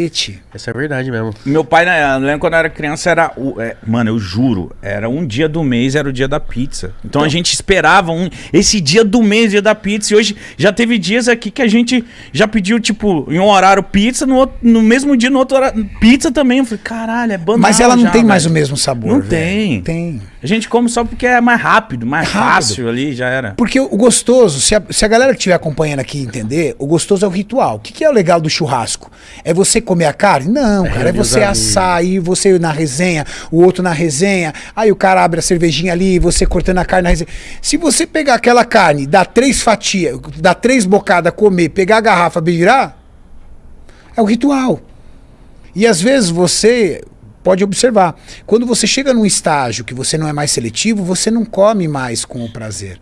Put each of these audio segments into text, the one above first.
cacete. Essa é verdade mesmo. Meu pai, né, eu lembro quando eu era criança, era. o- é, mano, eu juro, era um dia do mês, era o dia da pizza. Então, a gente esperava um, esse dia do mês, dia da pizza. E hoje já teve dias aqui que a gente já pediu, tipo, em um horário pizza, no, outro- no mesmo dia, no outro horário, pizza também. Eu falei, caralho, é banal Mas ela não já, tem mais o velho. mesmo sabor. Não velho. tem. Tem. A gente come só porque é mais rápido, mais Rápido. fácil ali, já era. Porque o gostoso, se a, se a galera que estiver acompanhando aqui entender, o gostoso é o ritual. O que, que é o legal do churrasco? É você comer a carne? Não, cara. É reunir os você amigos. assar aí, você na resenha, o outro na resenha. Aí o cara abre a cervejinha ali, você cortando a carne na resenha. Se você pegar aquela carne, dar três fatias, dar três bocadas, comer, pegar a garrafa, virar, é o ritual. E às vezes você pode observar, quando você chega num estágio que você não é mais seletivo, você não come mais com o prazer.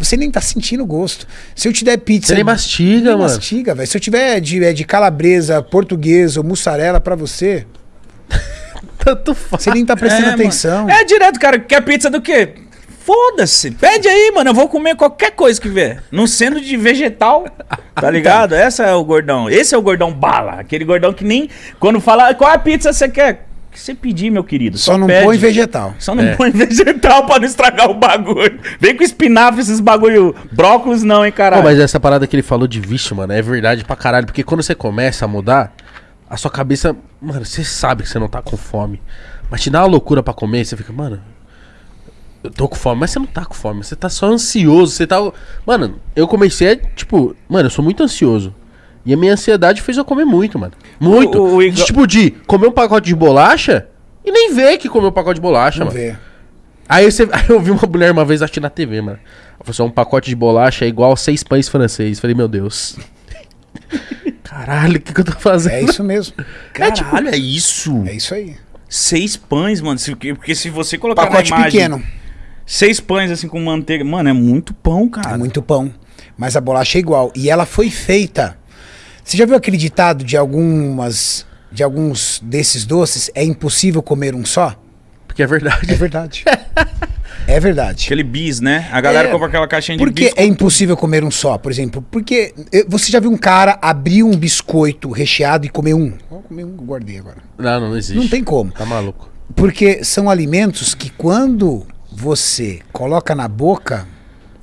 Você nem tá sentindo gosto. Se eu te der pizza. Você nem mastiga, nem mano. mastiga, velho. Se eu tiver de, é, de calabresa, portuguesa ou mussarela pra você, Tanto faz. você nem tá prestando É, atenção. mano. É direto, cara. Quer pizza do quê? Foda-se. Pede aí, mano. Eu vou comer qualquer coisa que vier. Não sendo de vegetal. Tá ligado? Esse é o gordão. Esse é o gordão bala. Aquele gordão que nem. Quando fala qual a pizza você quer? O que você pedir, meu querido? Só não pede. põe vegetal. Só não É. põe vegetal pra não estragar o bagulho. Vem com espinafre, esses bagulho. Brócolis não, hein, Pô, caralho. mas essa parada que ele falou de vício, mano, é verdade pra caralho. Porque quando você começa a mudar, a sua cabeça. Mano, você sabe que você não tá com fome. Mas te dá uma loucura pra comer, você fica, mano. Eu tô com fome, mas você não tá com fome. Você tá só ansioso. Você tá. Mano, eu comecei a, tipo, mano, eu sou muito ansioso. E a minha ansiedade fez eu comer muito, mano. Muito. O- o Igor- De, tipo, de comer um pacote de bolacha e nem ver que comeu um pacote de bolacha, Vamos mano. ver. Aí, você, aí eu vi uma mulher uma vez assistindo na TV, mano. Ela falou assim, um pacote de bolacha é igual a seis pães francês. Falei, meu Deus. Caralho, o que, que eu tô fazendo? É isso mesmo. Caralho, é isso. É isso aí. Seis pães, mano. Se- Porque se você colocar Pacote na imagem, pequeno. Seis pães assim com manteiga. Mano, é muito pão, cara. É muito pão. Mas a bolacha é igual. E ela foi feita. Você já viu aquele ditado de algumas. De alguns desses doces? É impossível comer um só? Porque é verdade. É verdade. é verdade. Aquele bis, né? A galera É. compra aquela caixinha de Por que bis. é impossível comer um só, por exemplo? Porque eh, você já viu um cara abrir um biscoito recheado e comer um? Vou comer um, guardei agora. Não, não, não existe. Não tem como. Tá maluco. Porque são alimentos que quando você coloca na boca,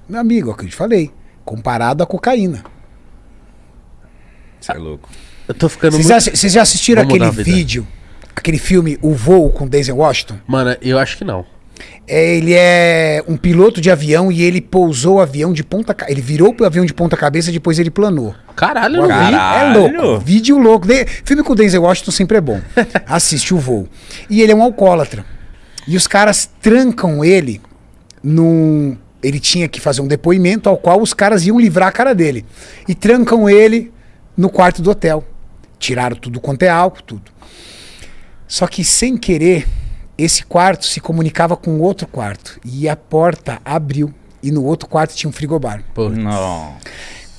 meu amigo, é o que eu te falei, comparado à cocaína. Você é louco. Eu tô ficando Vocês muito... já, vocês já assistiram Vamos aquele vídeo, aquele filme O Voo com Denzel Washington? Mano, eu acho que não. É, ele é um piloto de avião e ele pousou o avião de ponta ca- Ele virou pro avião de ponta cabeça depois ele planou. Caralho, O não vi. Caralho. É louco. Vídeo louco. De- Filme com o Denzel Washington sempre é bom. Assiste o voo. E ele é um alcoólatra. E os caras trancam ele num. Ele tinha que fazer um depoimento ao qual os caras iam livrar a cara dele. E trancam ele no quarto do hotel. Tiraram tudo quanto é álcool, tudo. Só que sem querer, esse quarto se comunicava com outro quarto. E a porta abriu. E no outro quarto tinha um frigobar. Pô, Não.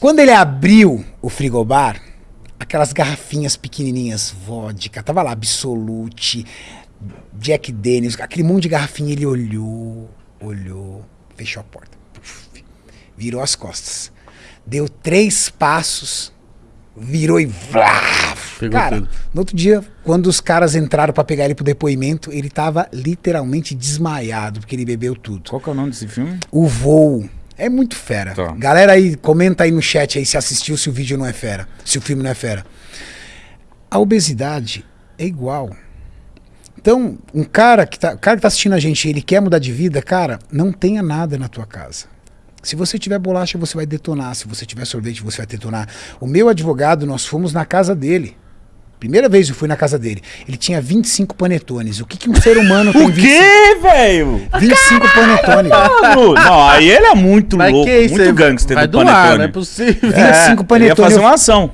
Quando ele abriu o frigobar, aquelas garrafinhas pequenininhas, vodka, tava lá, Absolute, Jack Daniels, aquele monte de garrafinha, ele olhou, olhou, fechou a porta, puf, virou as costas, deu três passos, virou e vlá, Pegou Cara, tudo. no outro dia, quando os caras entraram pra pegar ele pro depoimento, ele tava literalmente desmaiado, porque ele bebeu tudo. Qual que é o nome desse filme? O voo. É muito fera. Tá. Galera aí, comenta aí no chat aí se assistiu, se o vídeo não é fera. Se o filme não é fera. A obesidade é igual. Então, um cara que tá, cara que tá assistindo a gente, ele quer mudar de vida, cara, não tenha nada na tua casa. Se você tiver bolacha, você vai detonar. Se você tiver sorvete, você vai detonar. O meu advogado, nós fomos na casa dele. Primeira vez eu fui na casa dele. Ele tinha 25 panetones. O que, que um ser humano tem O quê, velho? 25 panetones? Mano, Não, aí ele é muito Mas louco, que isso? muito gangster vai do doar, Panetone. não é possível. 25 Ele ia fazer uma ação.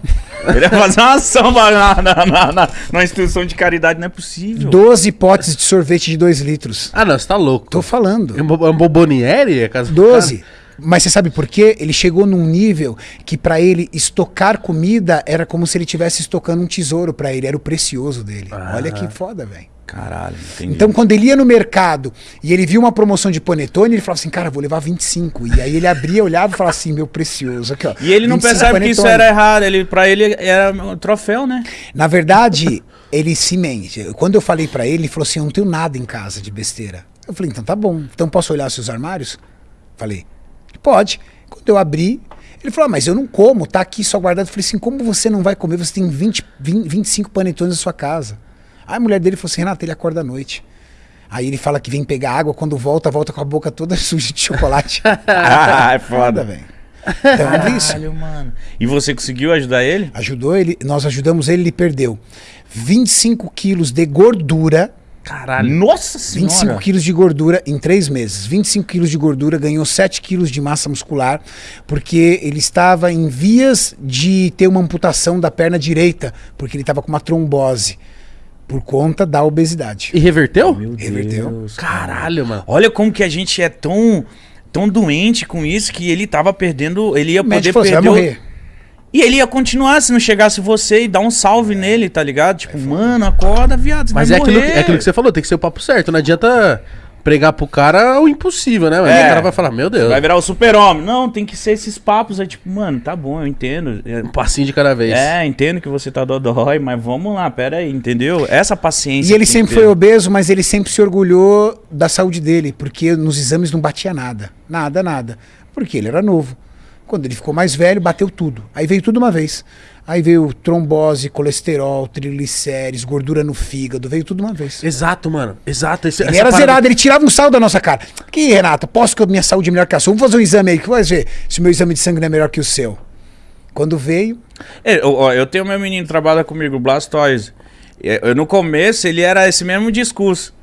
Ele ia fazer uma ação na, na, na, na, na- instituição de caridade, não é possível. 12 potes de sorvete de 2 litros. Ah, não, você tá louco. Tô falando. É um bo- é um bomboniere? É casa do 12. cara? Mas você sabe por quê? Ele chegou num nível que pra ele estocar comida era como se ele estivesse estocando um tesouro pra ele, era o precioso dele. Olha que foda, velho. Caralho, entendi. Então, quando ele ia no mercado e ele viu uma promoção de panetone, ele falava assim, cara, vou levar 25. E aí ele abria, olhava e falava assim, meu precioso, aqui ó. E ele não 25 percebe que isso panetone. era errado. Ele, pra ele era um troféu, né? Na verdade, ele se mente. Quando eu falei pra ele, ele falou assim, eu não tenho nada em casa de besteira. Eu falei, então tá bom. Então posso olhar seus armários? Falei, pode. Quando eu abri, ele falou, ah, mas eu não como, tá aqui só guardado. Eu falei assim, como você não vai comer? Você tem 20, 20 25 panetones na sua casa. Aí a mulher dele falou assim, Renata, ele acorda à noite. Aí ele fala que vem pegar água, quando volta, volta com a boca toda suja de chocolate. ah, é Foda, velho. Então é isso. Caralho, mano. E você conseguiu ajudar ele? Ajudou ele, nós ajudamos ele, ele perdeu 25 quilos de gordura. Caralho. Nossa senhora. 25 quilos de gordura em três meses. 25 quilos de gordura, ganhou 7 quilos de massa muscular, porque ele estava em vias de ter uma amputação da perna direita, porque ele estava com uma trombose, por conta da obesidade. E reverteu? Meu Reverteu. Deus, cara. Caralho, mano. Olha como que a gente é tão, tão doente com isso que ele tava perdendo. Ele ia O poder falou, você vai perder. o- morrer. E ele ia continuar se não chegasse você e dar um salve nele, tá ligado? Tipo, mano, acorda, viado. Você Mas vai é aquilo, é aquilo que você falou, tem que ser o papo certo. Não adianta pregar pro cara o impossível, né? Mas É. aí o cara vai falar, meu Deus, Vai virar o super-homem. Não, tem que ser esses papos aí, tipo, mano, tá bom, eu entendo. É, um passinho de cada vez. É, entendo que você tá dodói, mas vamos lá, pera aí, entendeu? Essa paciência. E ele sempre foi obeso, mas ele sempre se orgulhou da saúde dele, porque nos exames não batia nada. Nada, nada. Porque ele era novo. Quando ele ficou mais velho, bateu tudo. Aí veio tudo uma vez. Aí veio trombose, colesterol, triglicérides, gordura no fígado, veio tudo uma vez. Exato, mano. Exato. Esse, Ele era parada- zerado, ele tirava um sal da nossa cara. Que, Renato, posso que a minha saúde é melhor que a sua? Vamos fazer um exame aí, que vai ver se o meu exame de sangue não é melhor que o seu. Quando veio, É, eu, ó, eu tenho meu menino que trabalha comigo, o Blastoise. É, Eu, no começo, ele era esse mesmo discurso.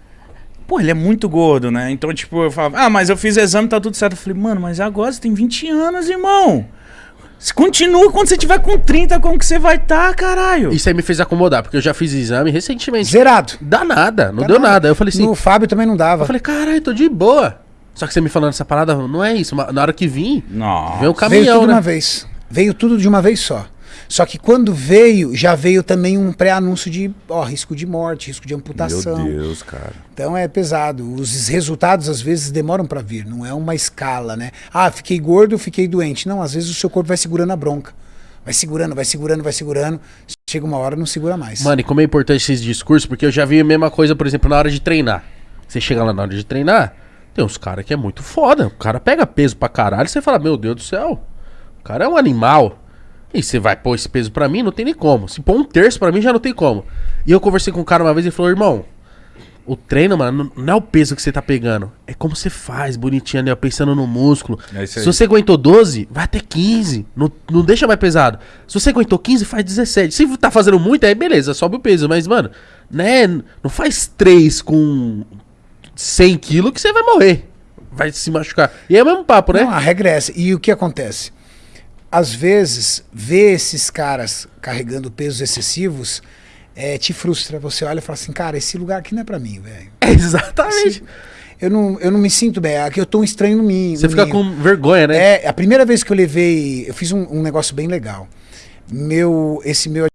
Pô, ele é muito gordo, né? Então, tipo, eu falava, ah, mas eu fiz exame, tá tudo certo. Eu falei, mano, mas agora você tem 20 anos, irmão. Você continua quando você tiver com 30, como que você vai estar, caralho? Isso aí me fez acomodar, porque eu já fiz exame recentemente. zerado. Dá nada, não Dá deu nada. nada. Eu falei assim, No Fábio também não dava. eu falei, caralho, tô de boa. Só que você me falando essa parada, não é isso. Na hora que vim, Nossa. veio o veio caminhão, tudo de né? uma vez. Veio tudo de uma vez só. Só que quando veio, já veio também um pré-anúncio de ó, risco de morte, risco de amputação. Deus, cara. Então é pesado. Os resultados às vezes demoram pra vir, não é uma escala, né? Ah, fiquei gordo, fiquei doente. Não, às vezes o seu corpo vai segurando a bronca. Vai segurando, vai segurando, vai segurando. Chega uma hora não segura mais. Mano, e como é importante esses discursos, porque eu já vi a mesma coisa, por exemplo, na hora de treinar. Você chega lá na hora de treinar, tem uns caras que é muito foda. O cara pega peso pra caralho, você fala, meu Deus do céu, o cara é um animal. E você vai pôr esse peso pra mim, não tem nem como. Se pôr um terço pra mim, já não tem como. E eu conversei com um cara uma vez e ele falou, irmão, o treino, mano, não é o peso que você tá pegando. É como você faz, bonitinho ó, pensando no músculo. É Se você aguentou 12, vai até 15. Não, não deixa mais pesado. Se você aguentou 15, faz 17. Se tá fazendo muito, aí beleza, sobe o peso. Mas, mano, né? Não faz 3 com 100 quilos que você vai morrer. Vai se machucar. E é o mesmo papo, né? Não, a regra é. E o que acontece? Às vezes, ver esses caras carregando pesos excessivos é, te frustra. Você olha e fala assim, cara, esse lugar aqui não é pra mim, velho. Exatamente. Eu não, eu não me sinto bem. Aqui eu tô um estranho no mim. Você no fica ninho. com vergonha, né? É, a primeira vez que eu levei, eu fiz um, um negócio bem legal. Meu, esse meu